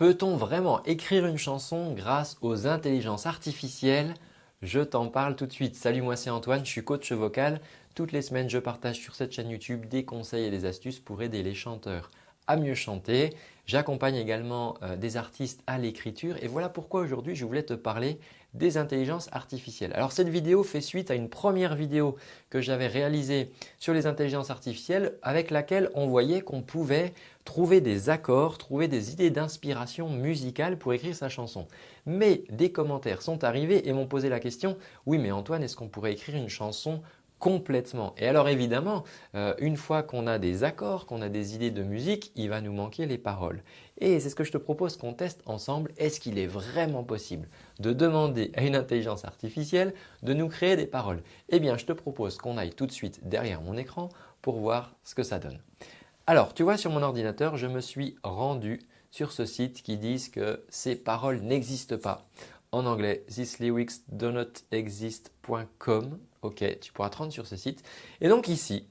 Peut-on vraiment écrire une chanson grâce aux intelligences artificielles? Je t'en parle tout de suite. Salut, moi c'est Antoine, je suis coach vocal. Toutes les semaines, je partage sur cette chaîne YouTube des conseils et des astuces pour aider les chanteurs à mieux chanter. J'accompagne également euh, des artistes à l'écriture et voilà pourquoi aujourd'hui je voulais te parler des intelligences artificielles. Alors cette vidéo fait suite à une première vidéo que j'avais réalisée sur les intelligences artificielles avec laquelle on voyait qu'on pouvait trouver des accords, trouver des idées d'inspiration musicale pour écrire sa chanson. Mais des commentaires sont arrivés et m'ont posé la question « Oui mais Antoine, est-ce qu'on pourrait écrire une chanson complètement. Et alors évidemment, euh, une fois qu'on a des accords, qu'on a des idées de musique, il va nous manquer les paroles. Et c'est ce que je te propose qu'on teste ensemble. Est-ce qu'il est vraiment possible de demander à une intelligence artificielle de nous créer des paroles? Eh bien, je te propose qu'on aille tout de suite derrière mon écran pour voir ce que ça donne. Alors, tu vois sur mon ordinateur, je me suis rendu sur ce site qui dit que ces paroles n'existent pas en anglais thislyricsdonotexist.com. Ok, tu pourras te rendre sur ce site. Et donc ici,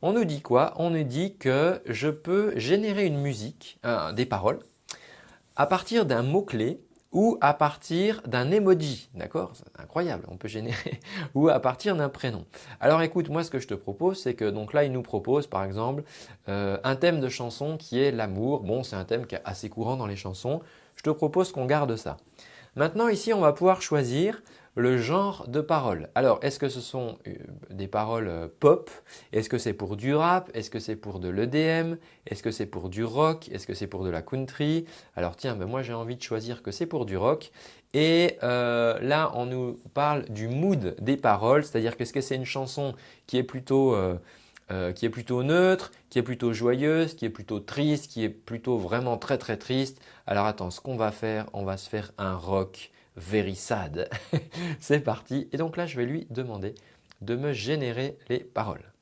on nous dit quoi? On nous dit que je peux générer une musique, euh, des paroles, à partir d'un mot-clé ou à partir d'un emoji, d'accord? C'est incroyable, on peut générer, ou à partir d'un prénom. Alors écoute, moi ce que je te propose, c'est que donc là il nous propose par exemple euh, un thème de chanson qui est l'amour. Bon, c'est un thème qui est assez courant dans les chansons. Je te propose qu'on garde ça. Maintenant ici, on va pouvoir choisir le genre de paroles. Alors, est-ce que ce sont euh, des paroles euh, pop? Est-ce que c'est pour du rap? Est-ce que c'est pour de l'EDM Est-ce que c'est pour du rock? Est-ce que c'est pour de la country? Alors tiens, ben moi j'ai envie de choisir que c'est pour du rock. Et euh, là, on nous parle du mood des paroles, c'est-à-dire qu'est-ce que c'est une chanson qui est plutôt… qui est plutôt neutre, qui est plutôt joyeuse, qui est plutôt triste, qui est plutôt vraiment très très triste? Alors attends, ce qu'on va faire, on va se faire un rock very sad. C'est parti. Et donc là, je vais lui demander de me générer les paroles.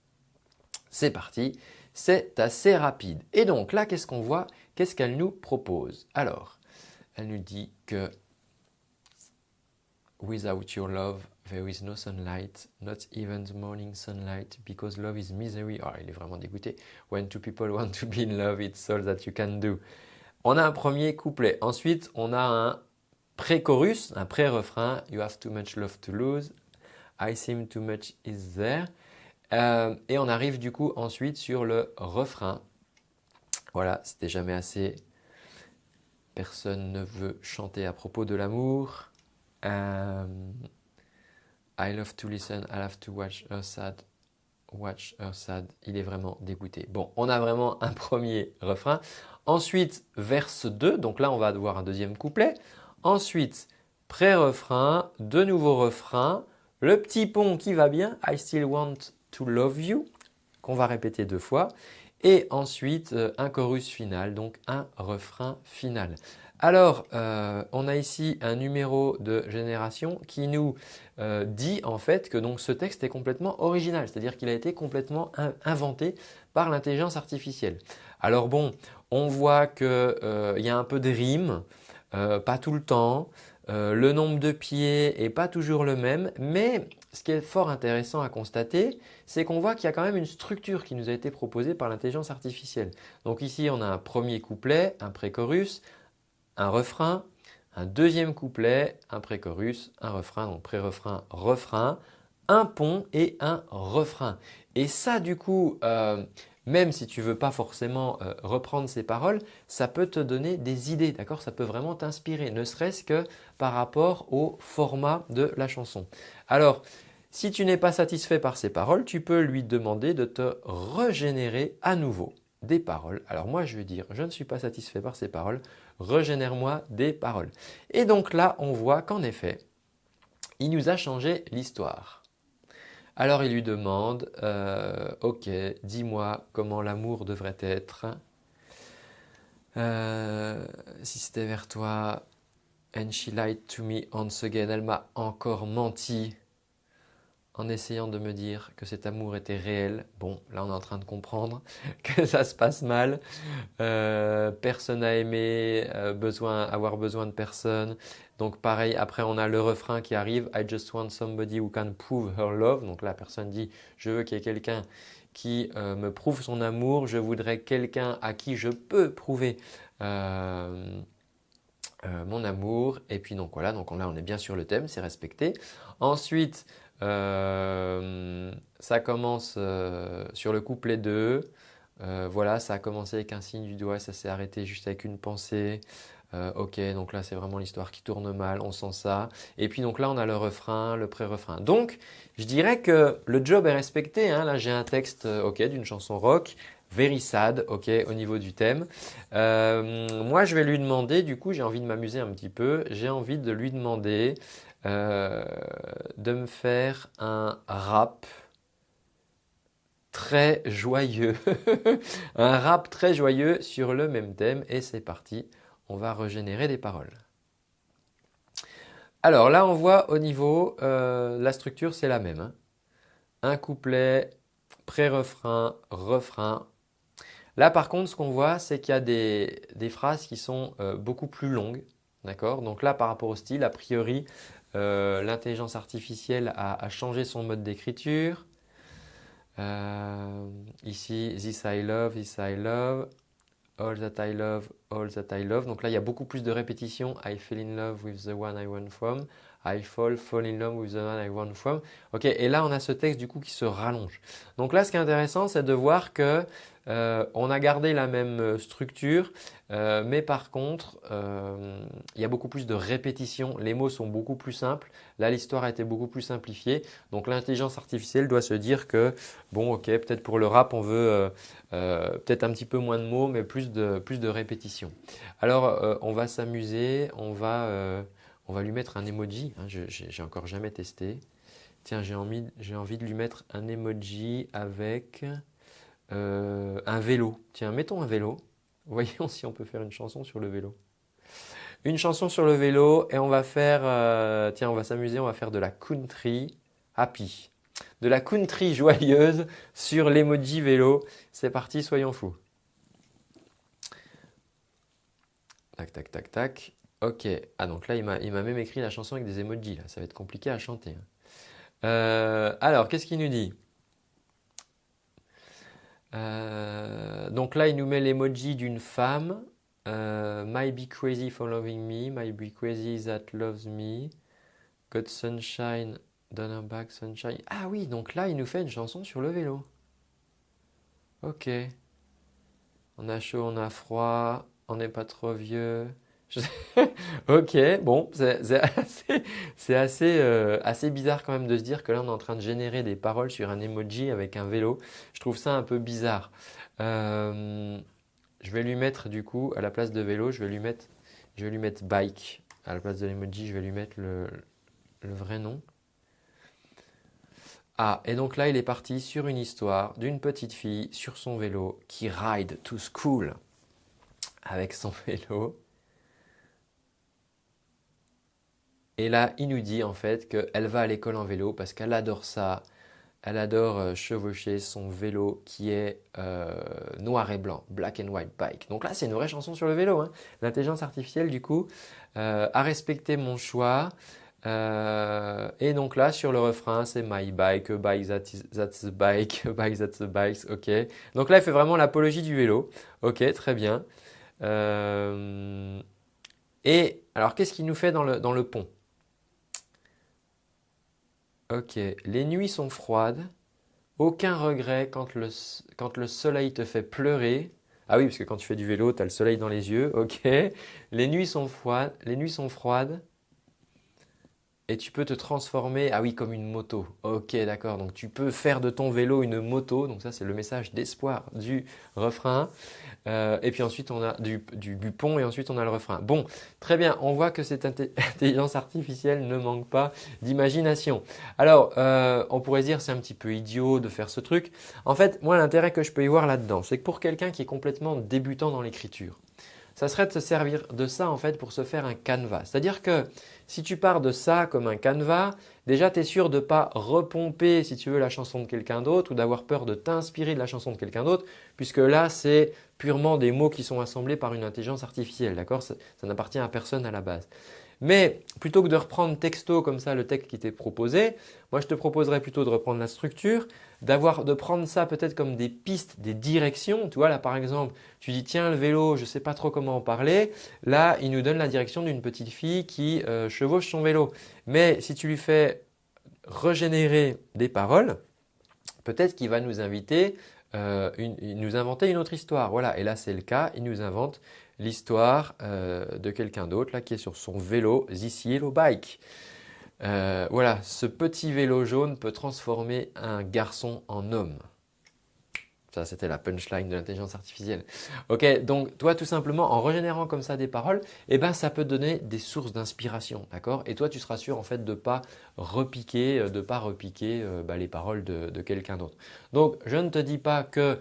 C'est parti. C'est assez rapide. Et donc là, qu'est-ce qu'on voit? Qu'est-ce qu'elle nous propose? Alors, elle nous dit que Without your love, there is no sunlight, not even the morning sunlight, because love is misery. Ah, il est vraiment dégoûté. When two people want to be in love, it's all that you can do. On a un premier couplet. Ensuite, on a un pré-chorus, un pré-refrain. You have too much love to lose. I seem too much is there. Euh, et on arrive du coup ensuite sur le refrain. Voilà, c'était jamais assez. Personne ne veut chanter à propos de l'amour. Euh, I love to listen, I love to watch her sad. Watch her sad. Il est vraiment dégoûté. Bon, on a vraiment un premier refrain. Ensuite, verse 2. Donc là, on va avoir un deuxième couplet. Ensuite, pré-refrain, de nouveau refrain, le petit pont qui va bien, I still want to love you, qu'on va répéter deux fois. Et ensuite, euh, un chorus final, donc un refrain final. Alors, euh, on a ici un numéro de génération qui nous euh, dit en fait que donc ce texte est complètement original, c'est-à-dire qu'il a été complètement inventé par l'intelligence artificielle. Alors bon, on voit qu'il y a un peu de rime, euh, pas tout le temps. Euh, le nombre de pieds n'est pas toujours le même, mais ce qui est fort intéressant à constater, c'est qu'on voit qu'il y a quand même une structure qui nous a été proposée par l'intelligence artificielle. Donc ici, on a un premier couplet, un pré-chorus, un refrain, un deuxième couplet, un pré-chorus, un refrain, donc pré-refrain, refrain, un pont et un refrain. Et ça, du coup, euh, même si tu ne veux pas forcément euh, reprendre ces paroles, ça peut te donner des idées, d'accord? Ça peut vraiment t'inspirer, ne serait-ce que par rapport au format de la chanson. Alors, si tu n'es pas satisfait par ces paroles, tu peux lui demander de te régénérer à nouveau des paroles. Alors moi, je vais dire, je ne suis pas satisfait par ces paroles, régénère-moi des paroles. Et donc là, on voit qu'en effet, il nous a changé l'histoire. Alors il lui demande euh, Ok, dis-moi comment l'amour devrait être. Euh, si c'était vers toi, and she lied to me once again. Elle m'a encore menti en essayant de me dire que cet amour était réel. Bon, là on est en train de comprendre que ça se passe mal. Euh, personne n'a aimé, besoin, avoir besoin de personne. Donc pareil, après on a le refrain qui arrive I just want somebody who can prove her love. Donc la personne dit je veux qu'il y ait quelqu'un qui euh, me prouve son amour, je voudrais quelqu'un à qui je peux prouver euh, en amour. Et puis donc voilà, donc là on est bien sur le thème, c'est respecté. Ensuite, euh, ça commence euh, sur le couplet 2. voilà, ça a commencé avec un signe du doigt, ça s'est arrêté juste avec une pensée. ok, donc là c'est vraiment l'histoire qui tourne mal, on sent ça. Et puis donc là on a le refrain, le pré-refrain. Donc je dirais que le job est respecté. Hein. Là j'ai un texte ok d'une chanson rock very sad, ok, au niveau du thème. Euh, moi, je vais lui demander, du coup, j'ai envie de m'amuser un petit peu, j'ai envie de lui demander euh, de me faire un rap très joyeux, un rap très joyeux sur le même thème et c'est parti, on va régénérer des paroles. Alors là, on voit au niveau, euh, la structure c'est la même. Hein. Un couplet, pré-refrain, refrain, Là par contre ce qu'on voit c'est qu'il y a des, phrases qui sont euh, beaucoup plus longues. D'accord? Donc là par rapport au style, a priori euh, l'intelligence artificielle a, changé son mode d'écriture. Euh, ici, this I love, this I love, all that I love, all that I love. Donc là il y a beaucoup plus de répétitions. I fell in love with the one I want from. I fall, fall in love with the one I want from. Ok, et là on a ce texte du coup qui se rallonge. Donc là ce qui est intéressant c'est de voir que euh, on a gardé la même euh, structure, euh, mais par contre, il y a beaucoup plus de répétitions. Les mots sont beaucoup plus simples. Là, l'histoire a été beaucoup plus simplifiée. Donc, l'intelligence artificielle doit se dire que, bon, ok, peut-être pour le rap, on veut peut-être un petit peu moins de mots, mais plus de, plus de répétitions. Alors, on va s'amuser. On, va, on va lui mettre un emoji. Hein, j'ai encore jamais testé. Tiens, j'ai envie, envie de lui mettre un emoji avec… Euh, un vélo. Tiens, mettons un vélo. Voyons si on peut faire une chanson sur le vélo. Une chanson sur le vélo et on va faire, euh, tiens, on va s'amuser, on va faire de la country happy. De la country joyeuse sur l'emoji vélo. C'est parti, soyons fous. Tac, tac, tac, tac. Ok. Ah donc là, il m'a même écrit la chanson avec des emojis. Là. Ça va être compliqué à chanter. Hein. Euh, alors, qu'est-ce qu'il nous dit? Euh, donc là, il nous met l'emoji d'une femme. Euh, might be crazy for loving me, might be crazy that loves me. Got sunshine, donner back sunshine. Ah oui, donc là, il nous fait une chanson sur le vélo. Ok. On a chaud, on a froid, on n'est pas trop vieux. ok, bon, c'est assez, euh, assez, bizarre quand même de se dire que là on est en train de générer des paroles sur un emoji avec un vélo. Je trouve ça un peu bizarre. Euh, je vais lui mettre du coup à la place de vélo, je vais lui mettre, je lui mettre bike. À la place de l'emoji, je vais lui mettre le, le vrai nom. Ah, et donc là il est parti sur une histoire d'une petite fille sur son vélo qui ride to school avec son vélo. Et là, il nous dit en fait qu'elle va à l'école en vélo parce qu'elle adore ça. Elle adore euh, chevaucher son vélo qui est euh, noir et blanc, black and white bike. Donc là, c'est une vraie chanson sur le vélo. Hein. L'intelligence artificielle, du coup, euh, a respecté mon choix. et donc là, sur le refrain, c'est my bike, bike that's a bike, a bike that's a bike. Ok. Donc là, elle fait vraiment l'apologie du vélo. Ok, très bien. et alors, qu'est-ce qu'il nous fait dans le, dans le pont? Ok, les nuits sont froides, aucun regret quand le, quand le soleil te fait pleurer. Ah oui, parce que quand tu fais du vélo, tu as le soleil dans les yeux, ok. Les nuits sont froides, les nuits sont froides et tu peux te transformer, ah oui, comme une moto. Ok, d'accord. Donc tu peux faire de ton vélo une moto. Donc ça, c'est le message d'espoir du refrain. Euh, et puis ensuite, on a du, du, et ensuite on a le refrain. Bon, très bien. On voit que cette intelligence artificielle ne manque pas d'imagination. Alors, euh, on pourrait dire c'est un petit peu idiot de faire ce truc. En fait, moi, l'intérêt que je peux y voir là-dedans, c'est que pour quelqu'un qui est complètement débutant dans l'écriture, ça serait de se servir de ça en fait pour se faire un canevas. C'est-à-dire que si tu pars de ça comme un canevas, déjà tu es sûr de ne pas repomper si tu veux la chanson de quelqu'un d'autre ou d'avoir peur de t'inspirer de la chanson de quelqu'un d'autre puisque là c'est purement des mots qui sont assemblés par une intelligence artificielle. D'accord? Ça, n'appartient à personne à la base. Mais plutôt que de reprendre texto comme ça le texte qui t'est proposé, moi je te proposerais plutôt de reprendre la structure, de prendre ça peut-être comme des pistes, des directions. Tu vois là par exemple, tu dis tiens le vélo, je ne sais pas trop comment en parler. Là, il nous donne la direction d'une petite fille qui euh, chevauche son vélo. Mais si tu lui fais régénérer des paroles, peut-être qu'il va nous inviter, euh, nous inventer une autre histoire. Voilà, et là c'est le cas, il nous invente l'histoire euh, de quelqu'un d'autre qui est sur son vélo, Yellow Bike. Euh, voilà, ce petit vélo jaune peut transformer un garçon en homme. Ça, c'était la punchline de l'intelligence artificielle. Ok, donc toi, tout simplement, en régénérant comme ça des paroles, eh ben, ça peut donner des sources d'inspiration, d'accord? Et toi, tu seras sûr en fait de pas repiquer, euh, de pas repiquer euh, bah, les paroles de, de quelqu'un d'autre. Donc, je ne te dis pas que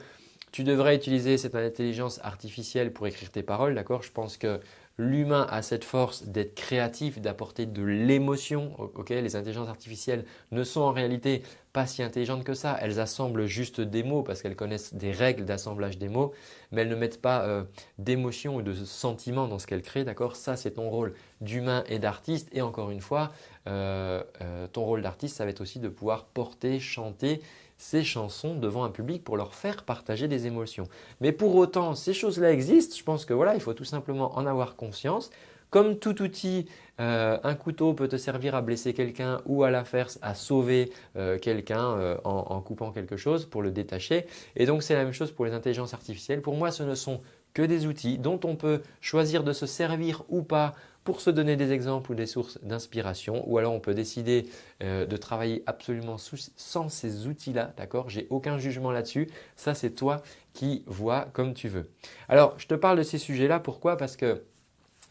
tu devrais utiliser cette intelligence artificielle pour écrire tes paroles, d'accord? Je pense que L'humain a cette force d'être créatif, d'apporter de l'émotion. les intelligences artificielles ne sont en réalité pas si intelligentes que ça. Elles assemblent juste des mots parce qu'elles connaissent des règles d'assemblage des mots, mais elles ne mettent pas euh, d'émotion ou de sentiment dans ce qu'elles créent. D'accord? Ça, c'est ton rôle d'humain et d'artiste. Et encore une fois, euh, euh, ton rôle d'artiste, ça va être aussi de pouvoir porter, chanter ces chansons devant un public pour leur faire partager des émotions. Mais pour autant, ces choses-là existent. Je pense que voilà, il faut tout simplement en avoir conscience. Comme tout outil, euh, un couteau peut te servir à blesser quelqu'un ou à la faire à sauver euh, quelqu'un euh, en, en, coupant quelque chose pour le détacher. Et donc c'est la même chose pour les intelligences artificielles. Pour moi, ce ne sont que des outils dont on peut choisir de se servir ou pas pour se donner des exemples ou des sources d'inspiration ou alors on peut décider euh, de travailler absolument sans ces outils-là, d'accord? J'ai aucun jugement là-dessus, ça c'est toi qui vois comme tu veux. Alors je te parle de ces sujets-là, pourquoi? Parce que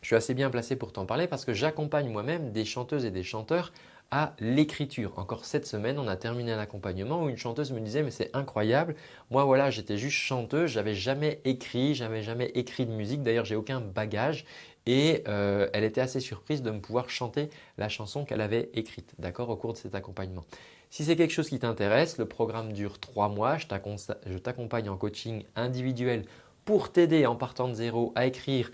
je suis assez bien placé pour t'en parler parce que j'accompagne moi-même des chanteuses et des chanteurs l'écriture. Encore cette semaine, on a terminé un accompagnement où une chanteuse me disait mais c'est incroyable, moi voilà j'étais juste chanteuse, j'avais jamais écrit, j'avais jamais écrit de musique, d'ailleurs j'ai aucun bagage. Et euh, elle était assez surprise de me pouvoir chanter la chanson qu'elle avait écrite. D'accord au cours de cet accompagnement. Si c'est quelque chose qui t'intéresse, le programme dure trois mois, je t'accompagne en coaching individuel pour t'aider en partant de zéro à écrire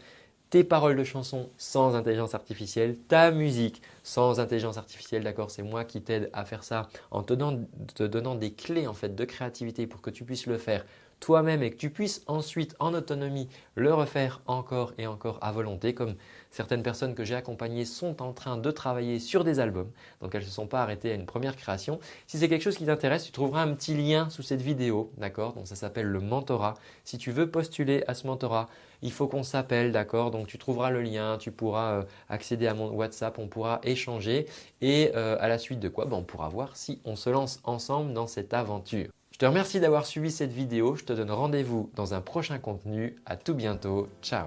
paroles de chansons sans intelligence artificielle, ta musique sans intelligence artificielle, d'accord C'est moi qui t'aide à faire ça en te donnant, des clés en fait de créativité pour que tu puisses le faire toi-même et que tu puisses ensuite en autonomie le refaire encore et encore à volonté comme certaines personnes que j'ai accompagnées sont en train de travailler sur des albums donc elles ne se sont pas arrêtées à une première création. Si c'est quelque chose qui t'intéresse, tu trouveras un petit lien sous cette vidéo, d'accord? Donc ça s'appelle le mentorat. Si tu veux postuler à ce mentorat, il faut qu'on s'appelle, d'accord? Donc tu trouveras le lien, tu pourras euh, accéder à mon WhatsApp, on pourra échanger et euh, à la suite de quoi? Ben, on pourra voir si on se lance ensemble dans cette aventure. Je te remercie d'avoir suivi cette vidéo. Je te donne rendez-vous dans un prochain contenu. À tout bientôt. Ciao